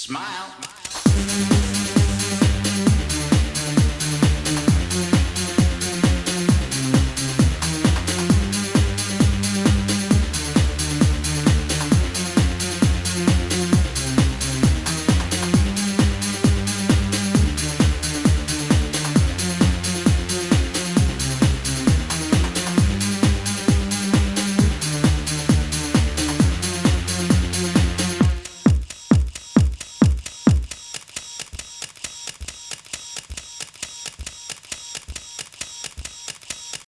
smile.